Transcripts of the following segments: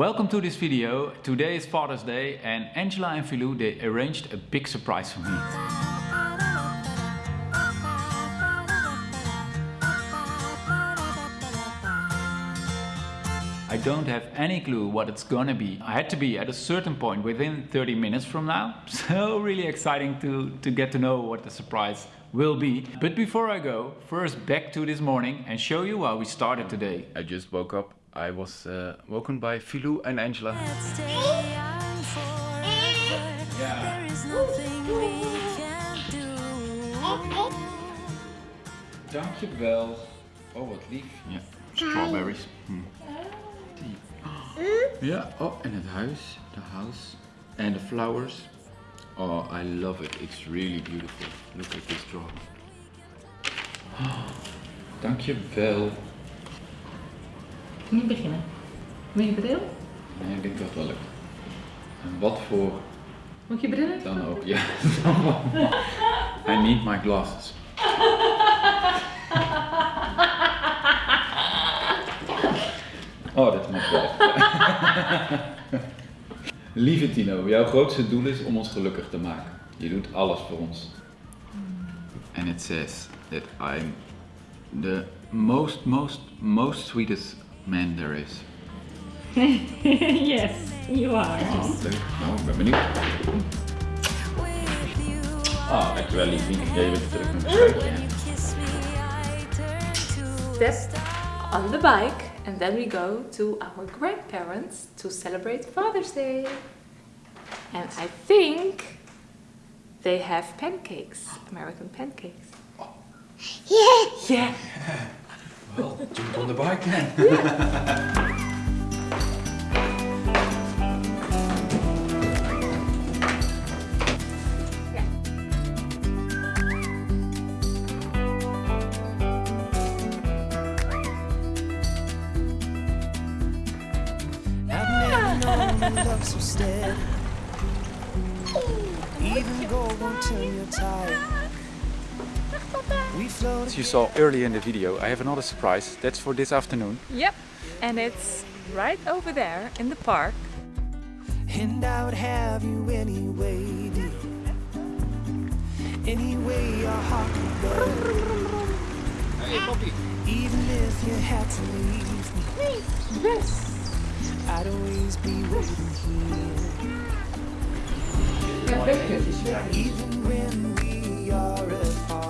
Welcome to this video. Today is Father's Day and Angela and Filou they arranged a big surprise for me. I don't have any clue what it's gonna be. I had to be at a certain point within 30 minutes from now. So really exciting to, to get to know what the surprise will be. But before I go, first back to this morning and show you how we started today. I just woke up. I was uh, woken by Filou and Angela. Yeah. Dankjewel. Oh, wat lief. Ja, strawberries. Hm. Die. Ja, oh, en het huis, the house. And the flowers. Oh, I love it. It's really beautiful. Look at this drawing. Oh, dankjewel. Niet beginnen. Moet je brillen? Nee, ik denk dat het wel lukt. En wat voor Moet je brillen? dan ook. Ja. I need my glasses. Oh, dat moet wel. Lieve Tino, jouw grootste doel is om ons gelukkig te maken. Je doet alles voor ons. And it says that I'm the most, most, most sweetest man there is. yes, you are. Oh, leuk. Nou, ik ben benieuwd. Oh, ah, dankjewel liefie. Ja, je bent terug met een schuitje. Step on the bike and then we go to our grandparents to celebrate Father's Day. And I think they have pancakes, American pancakes. Oh. Yeah! Yeah. Well, jump on the bike then. I've never known love so steady. Even gold won't turn your tide. We float As you saw earlier in the video, I have another surprise. That's for this afternoon. Yep. And it's right over there in the park. and I would have you anyway, dear. Any way your heart would go. Even if you had to leave me, Yes. I'd always be waiting here. Even when we are apart,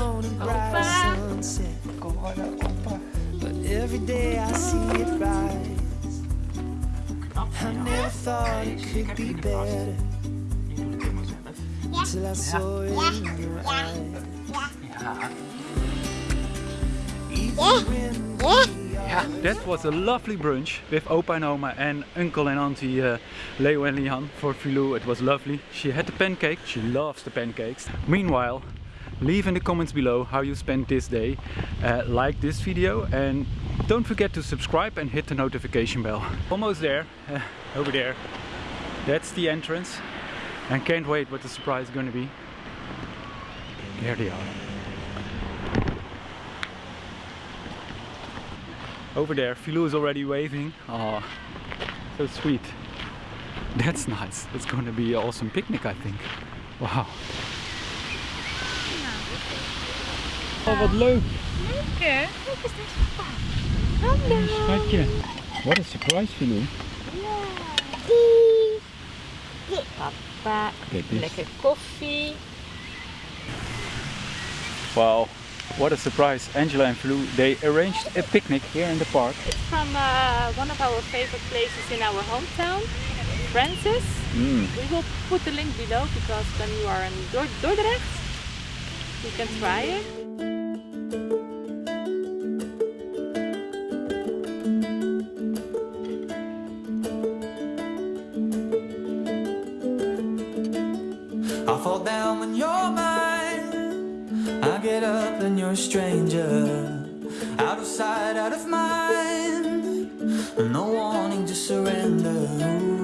never known a brighter sunset. But every day I see it rise. I never thought it could be better. Till I saw it in your eyes. Even when we That was a lovely brunch with Opa and Oma and Uncle and Auntie uh, Leo and Lian for Filou. It was lovely. She had the pancake. She loves the pancakes. Meanwhile, leave in the comments below how you spent this day. Uh, like this video and don't forget to subscribe and hit the notification bell. Almost there, uh, over there. That's the entrance. And can't wait what the surprise is gonna be. There they are. Over there, Filou is already waving. Oh, so sweet. That's nice. It's going to be an awesome picnic, I think. Wow. Oh, wat leuk. Leuk hè? Kijk eens, daar is papa. Hallo. Schatje. What a surprise, Filou. Papa, Kijk eens. lekker koffie. Wow. What a surprise. Angela and Filou, they arranged a picnic here in the park. It's from uh, one of our favorite places in our hometown, Francis. Mm. We will put the link below because when you are in Dordrecht, you can try it. Fall down when you're mine. I get up and you're a stranger. Out of sight, out of mind. No wanting to surrender.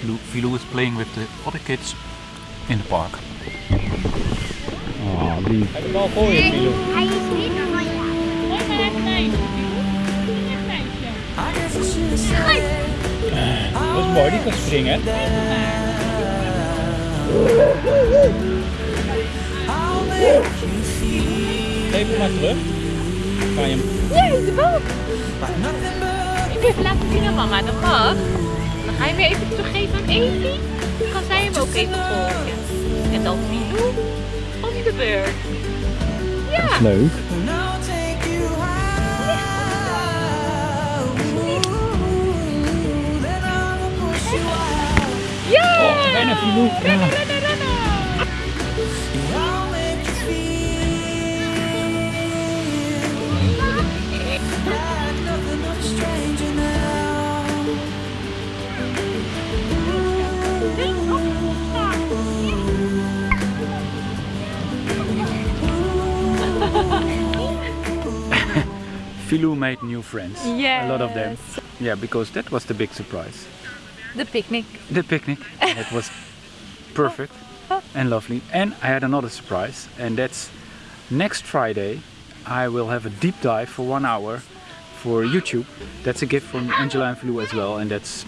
Filou, Filou is playing with the other kids in the park. Oh, lief. Heb je bal voor je, Filou? Hij is niet van jou. Mooi maar even meisje. Een meisje. I guess I should have said Dat is mooi, die kan springen. You feel Geef hem maar terug. Kan je hem Nee, de bal. Wil even laten zien aan mama, dat mag. Dan ga je weer even teruggeven aan Evie. Dan kan zij hem ook even volgen. En dan Filou op de beurt. Ja. leuk. Push you out. Ja! Bijna Filou. Rennen, rennen, rennen. I'll Filou made new friends. Yeah. A lot of them. Yeah, because that was the big surprise. The picnic. The picnic. it was perfect and lovely. And I had another surprise, and that's next Friday. I will have a deep dive for one hour for YouTube. That's a gift from Angela and Filou as well, and that's.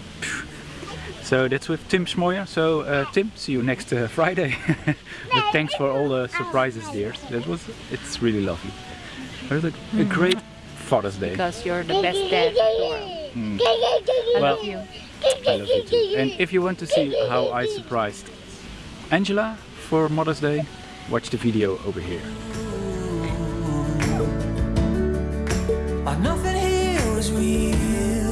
So that's with Tim Schmoyer. So uh, Tim, see you next uh, Friday. but thanks for all the surprises, dears. That was it's really lovely. It was a, a great Father's Day. Because you're the best dad mm. I well, love you. I love you too. And if you want to see how I surprised Angela for Mother's Day, watch the video over here. nothing real